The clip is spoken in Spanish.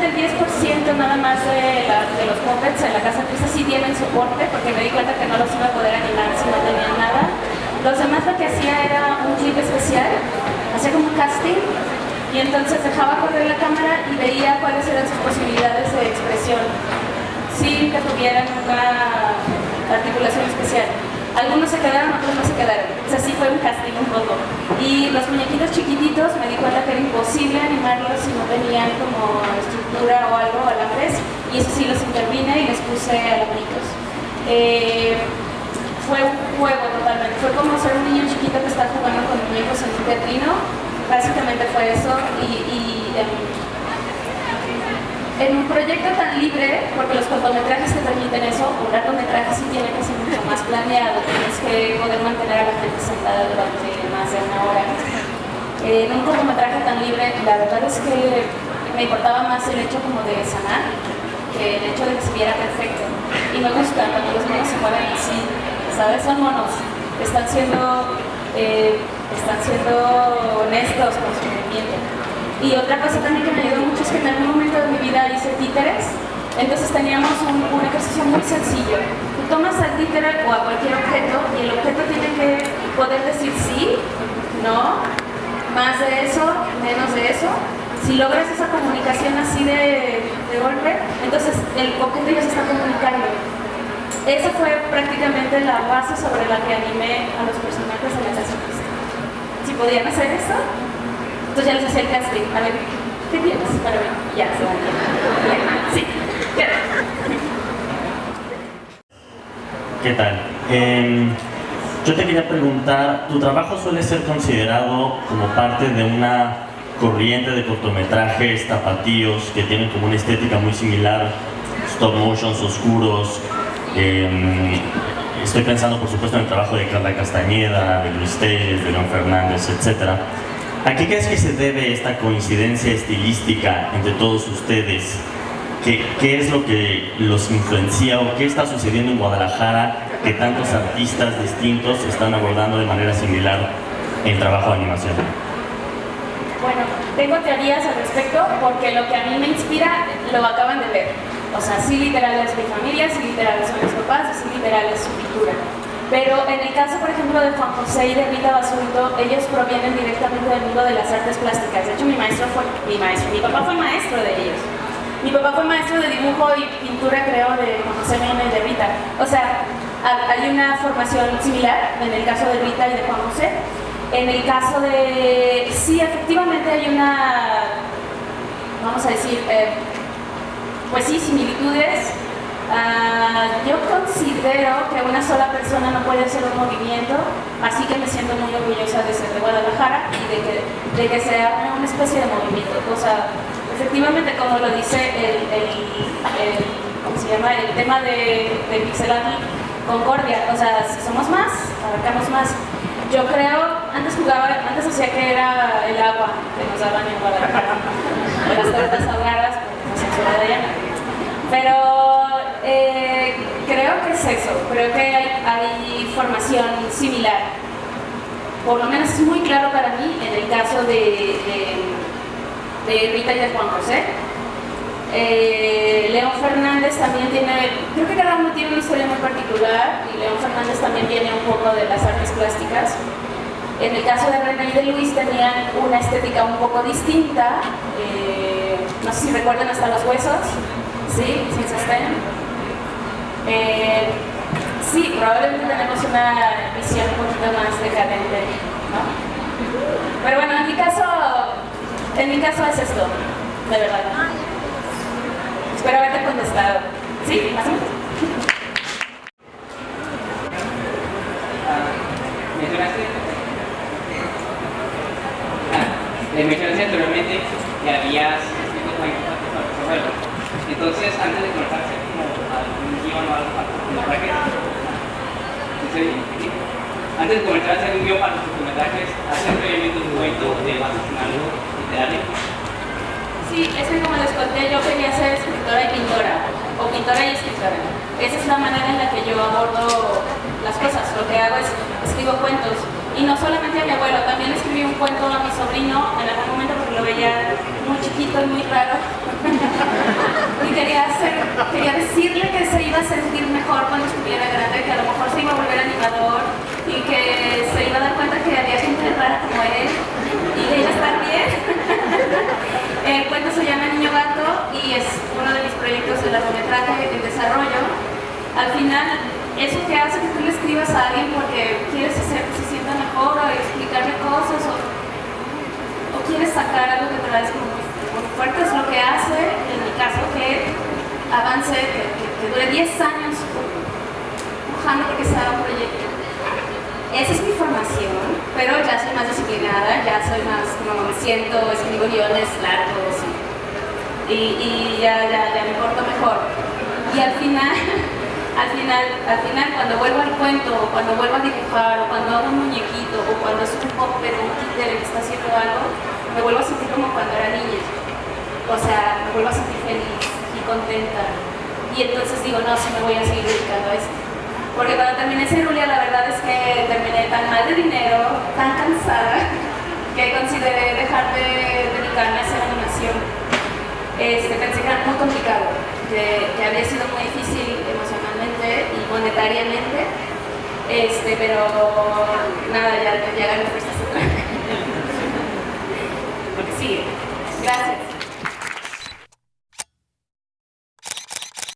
Aproximadamente el 10% nada más de, los puppets en la casa triste sí tienen soporte, porque me di cuenta que no los iba a poder animar si no tenían nada. Los demás lo que hacía era un clip especial, hacía como un casting, y entonces dejaba correr la cámara y veía cuáles eran sus posibilidades de expresión, sin que tuvieran una articulación especial. Algunos se quedaron, otros no se quedaron. O sea, sí fue un casting un poco. Y los muñequitos chiquititos me di cuenta que era imposible animarlos si no tenían como estructura o algo, alambres. Y eso sí los intervine y les puse alambaritos. Eh, fue un juego totalmente. Fue como ser un niño chiquito que está jugando con muñecos en un teatrino. Básicamente fue eso. Y, en un proyecto tan libre, porque los cortometrajes te permiten eso, un largometraje sí tiene que ser mucho más planeado, tienes que poder mantener a la gente sentada durante más de una hora. en un cortometraje tan libre, la verdad es que me importaba más el hecho como de sanar que el hecho de que se viera perfecto. Y me gusta cuando los monos se mueven así, ¿sabes? Son monos, están siendo, eh, están siendo honestos con su movimiento. Y otra cosa también que me ayudó mucho es que en algún momento de mi vida hice títeres, entonces teníamos un, ejercicio muy sencillo. Tú tomas al títere o a cualquier objeto y el objeto tiene que poder decir sí, no, más de eso, menos de eso. Si logras esa comunicación así de, golpe, entonces el objeto ya se está comunicando. Esa fue prácticamente la base sobre la que animé a los personajes de la Si podían hacer esto, entonces ya les. A ver, ¿qué tienes para mí? Ya, se van. Sí, ¿Qué tal? Eh, yo te quería preguntar, ¿tu trabajo suele ser considerado como parte de una corriente de cortometrajes tapatíos que tienen como una estética muy similar, stop motions oscuros? Eh, estoy pensando por supuesto en el trabajo de Carla Castañeda, de Luis Telles, de León Fernández, etcétera ¿A qué crees que se debe esta coincidencia estilística entre todos ustedes? ¿Qué, ¿Qué, es lo que los influencia o qué está sucediendo en Guadalajara que tantos artistas distintos están abordando de manera similar el trabajo de animación? Bueno, tengo teorías al respecto porque lo que a mí me inspira lo acaban de ver. O sea, sí literal es mi familia, sí literal son mis papás, sí literal es su pintura. Pero en el caso, por ejemplo, de Juan José y de Rita Basurto, ellos provienen directamente del mundo de las artes plásticas. De hecho, mi maestro fue, mi maestro, mi papá fue maestro de ellos. Mi papá fue maestro de dibujo y pintura, creo, de Juan José Mena y de Rita. O sea, hay una formación similar en el caso de Rita y de Juan José. En el caso de... Sí, efectivamente hay una... Vamos a decir... Eh, pues sí, similitudes Ah, yo considero que una sola persona no puede hacer un movimiento, así que me siento muy orgullosa de ser de Guadalajara y de que, de que sea una especie de movimiento. O sea, efectivamente, como lo dice el, el, ¿cómo se llama? el tema de, de Concordia, o sea, si somos más, abarcamos más. Yo creo, antes jugaba, antes decía que era el agua que nos daban en Guadalajara, las tortas ahogadas, por la de Pero eso, creo que hay, formación similar. Por lo menos es muy claro para mí en el caso de, de, Rita y de Juan José. Eh, León Fernández también tiene, creo que cada uno tiene una historia muy particular y León Fernández también tiene un poco de las artes plásticas. En el caso de René y de Luis tenían una estética un poco distinta, eh, no sé si recuerdan hasta los huesos, ¿sí? Sin sostén. Eh, sí, probablemente tenemos una visión un poquito más decadente, ¿no? Pero bueno, en mi caso, en mi caso es esto, de verdad. Espero haberte contestado. ¿Sí? ¿Más o menos? Le mencionaste anteriormente que habías entonces antes de conectarse antes de comenzar a hacer un guion para los cortometrajes, ¿hacen previamente un cuento de algo literario? Sí, es que como les conté, yo quería ser escritora y pintora, o pintora y escritora. Esa es la manera en la que yo abordo las cosas. Lo que hago es escribo cuentos. Y no solamente a mi abuelo, también escribí un cuento a mi sobrino en algún momento porque lo veía muy chiquito y muy raro. y quería, hacer, quería decirle que se iba a sentir mejor cuando estuviera grande, que a lo mejor se iba a volver animador y que se iba a dar cuenta que había gente rara como él y que iba a estar bien. El cuento se llama Niño Gato y es uno de mis proyectos de largometraje en desarrollo. Al final, eso que hace que tú le escribas a alguien porque quieres hacer que se sienta mejor o explicarle cosas o, o quieres sacar algo que traes como muy, fuerte, es lo que hace, en mi caso, que avance, que, que, que dure 10 años empujando porque se haga un proyecto. Esa es mi formación, pero ya soy más disciplinada, ya soy más, como me siento, escribo guiones largos y, y, y ya, ya, ya me porto mejor. Y al final, al final, al final cuando vuelvo al cuento, o cuando vuelvo a dibujar, o cuando hago un muñequito, o cuando es un pop de un títere que está haciendo algo, me vuelvo a sentir como cuando era niña. O sea, me vuelvo a sentir feliz y contenta. Y entonces digo, no, sí me voy a seguir dedicando a esto. Porque cuando terminé Cerulia, la verdad es que terminé tan mal de dinero, tan cansada, que consideré dejar de dedicarme a hacer animación. Este, pensé que era muy complicado, que, que había sido muy difícil emocionalmente y monetariamente, este, pero nada, ya, ya otra vez. Porque sigue.